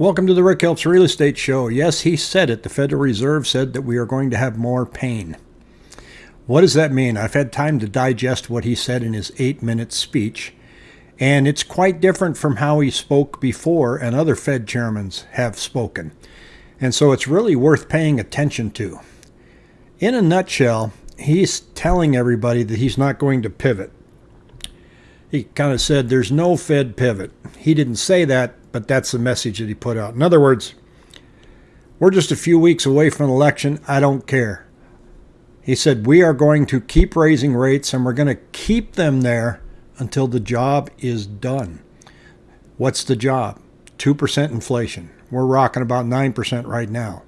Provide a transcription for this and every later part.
Welcome to the Rick Helps Real Estate Show. Yes, he said it. The Federal Reserve said that we are going to have more pain. What does that mean? I've had time to digest what he said in his eight minute speech, and it's quite different from how he spoke before and other Fed chairmen have spoken. And so it's really worth paying attention to. In a nutshell, he's telling everybody that he's not going to pivot. He kind of said there's no Fed pivot. He didn't say that, but that's the message that he put out. In other words, we're just a few weeks away from an election. I don't care. He said, We are going to keep raising rates and we're going to keep them there until the job is done. What's the job? 2% inflation. We're rocking about 9% right now.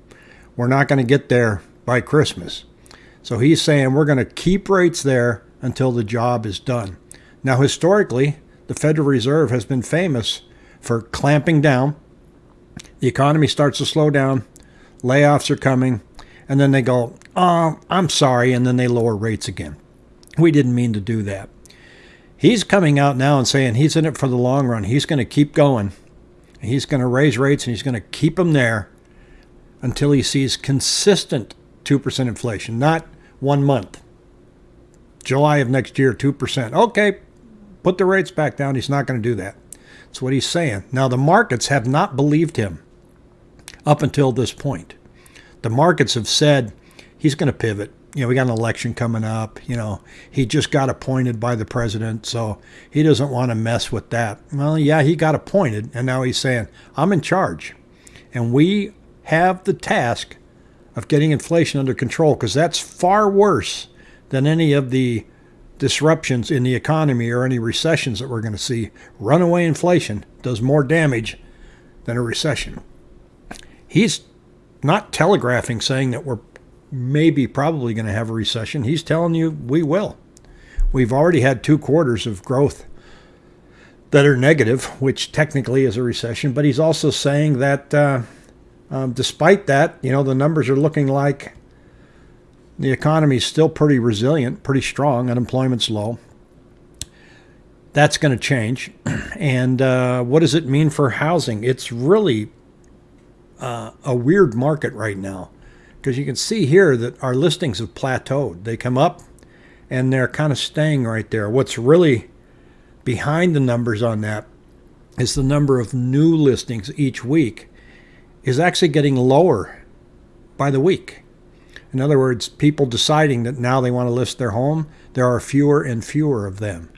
We're not going to get there by Christmas. So he's saying we're going to keep rates there until the job is done. Now, historically, the Federal Reserve has been famous for clamping down. The economy starts to slow down, layoffs are coming, and then they go, Oh, I'm sorry, and then they lower rates again. We didn't mean to do that. He's coming out now and saying he's in it for the long run. He's going to keep going. He's going to raise rates and he's going to keep them there until he sees consistent 2% inflation, not one month. July of next year, 2%. Okay, put the rates back down. He's not going to do that. That's what he's saying. Now, the markets have not believed him up until this point. The markets have said he's going to pivot. You know, we got an election coming up. You know, he just got appointed by the president, so he doesn't want to mess with that. Well, yeah, he got appointed, and now he's saying, I'm in charge. And we have the task of getting inflation under control because that's far worse than any of the disruptions in the economy or any recessions that we're going to see. Runaway inflation does more damage than a recession. He's not telegraphing saying that we're maybe probably going to have a recession. He's telling you we will. We've already had two quarters of growth that are negative, which technically is a recession, but he's also saying that uh, um, despite that, you know, the numbers are looking like the economy is still pretty resilient, pretty strong. Unemployment's low. That's going to change. And uh, what does it mean for housing? It's really uh, a weird market right now because you can see here that our listings have plateaued. They come up and they're kind of staying right there. What's really behind the numbers on that is the number of new listings each week is actually getting lower by the week. In other words, people deciding that now they want to list their home, there are fewer and fewer of them.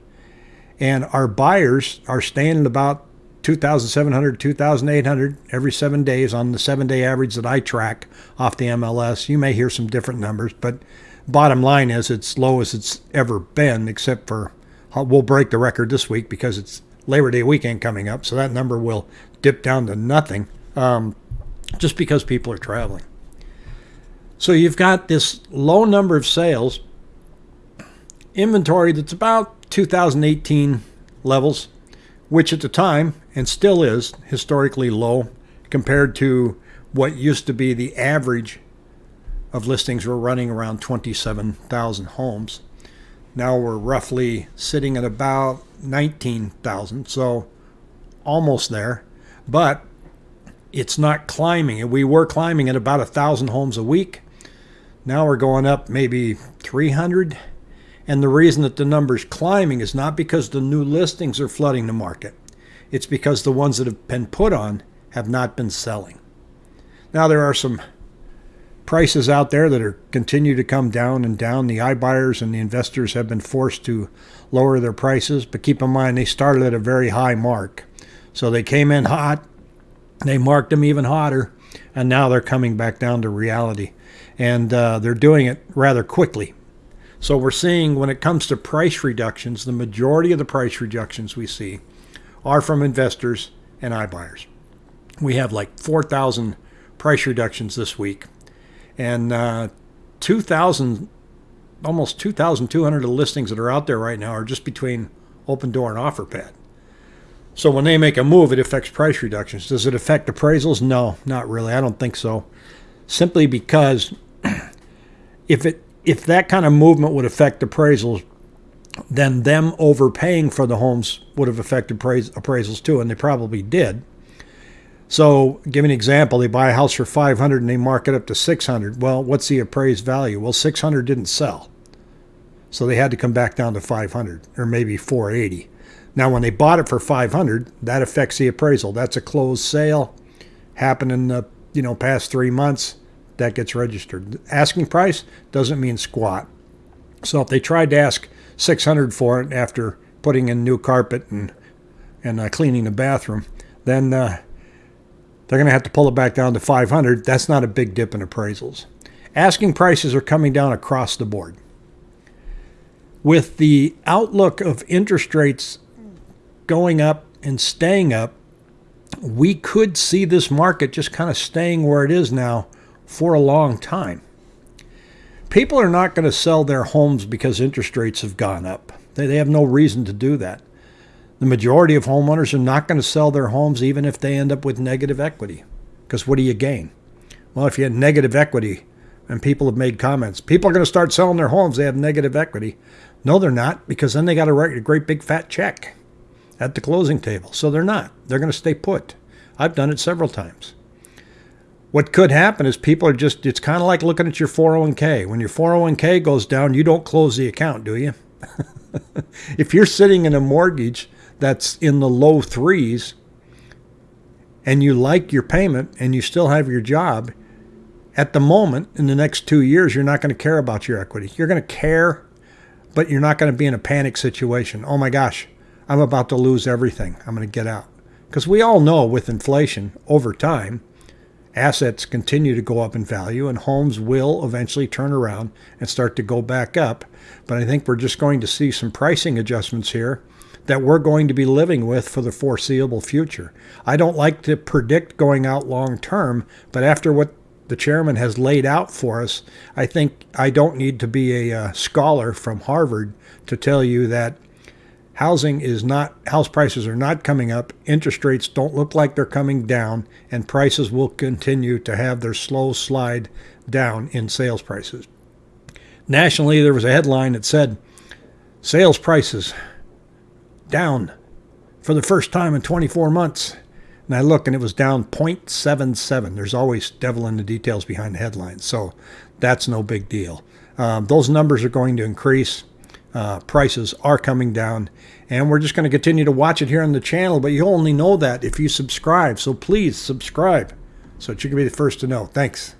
And our buyers are staying at about 2,700, 2,800 every seven days on the seven day average that I track off the MLS. You may hear some different numbers, but bottom line is it's low as it's ever been, except for we'll break the record this week because it's Labor Day weekend coming up. So that number will dip down to nothing um, just because people are traveling. So you've got this low number of sales, inventory that's about 2018 levels, which at the time and still is historically low compared to what used to be the average of listings were running around 27,000 homes. Now we're roughly sitting at about 19,000, so almost there. But it's not climbing. We were climbing at about a thousand homes a week. Now we're going up maybe 300. And the reason that the number's climbing is not because the new listings are flooding the market. It's because the ones that have been put on have not been selling. Now there are some prices out there that are continue to come down and down. The iBuyers and the investors have been forced to lower their prices, but keep in mind they started at a very high mark. So they came in hot, they marked them even hotter, and now they're coming back down to reality and uh, they're doing it rather quickly. So we're seeing when it comes to price reductions, the majority of the price reductions we see are from investors and iBuyers. We have like 4,000 price reductions this week, and uh, 2,000, almost 2,200 of the listings that are out there right now are just between Opendoor and OfferPad. So when they make a move, it affects price reductions. Does it affect appraisals? No, not really. I don't think so simply because if it if that kind of movement would affect appraisals, then them overpaying for the homes would have affected appraisals too, and they probably did. So, give an example. They buy a house for 500 and they mark it up to 600. Well, what's the appraised value? Well, 600 didn't sell. So they had to come back down to 500 or maybe 480. Now, when they bought it for 500, that affects the appraisal. That's a closed sale, happened in the you know past three months. That gets registered. Asking price doesn't mean squat. So if they tried to ask 600 for it after putting in new carpet and and uh, cleaning the bathroom, then uh, they're going to have to pull it back down to 500. That's not a big dip in appraisals. Asking prices are coming down across the board. With the outlook of interest rates going up and staying up, we could see this market just kind of staying where it is now for a long time. People are not going to sell their homes because interest rates have gone up. They, have no reason to do that. The majority of homeowners are not going to sell their homes even if they end up with negative equity. Because what do you gain? Well, if you had negative equity, and people have made comments, people are going to start selling their homes, they have negative equity. No, they're not, because then they got to write a great big fat check at the closing table. So they're not. They're going to stay put. I've done it several times. What could happen is people are just, it's kind of like looking at your 401k. When your 401k goes down, you don't close the account, do you? if you're sitting in a mortgage that's in the low threes and you like your payment and you still have your job, at the moment, in the next two years, you're not going to care about your equity. You're going to care, but you're not going to be in a panic situation. Oh my gosh, I'm about to lose everything. I'm going to get out. Because we all know with inflation over time, assets continue to go up in value and homes will eventually turn around and start to go back up. But I think we're just going to see some pricing adjustments here that we're going to be living with for the foreseeable future. I don't like to predict going out long term, but after what the chairman has laid out for us, I think I don't need to be a uh, scholar from Harvard to tell you that housing is not house prices are not coming up interest rates don't look like they're coming down and prices will continue to have their slow slide down in sales prices nationally there was a headline that said sales prices down for the first time in 24 months. And I look and it was down 0.77. There's always devil in the details behind the headlines. So that's no big deal. Um, those numbers are going to increase. Uh, prices are coming down. And we're just going to continue to watch it here on the channel. But you only know that if you subscribe. So please subscribe so that you can be the first to know. Thanks.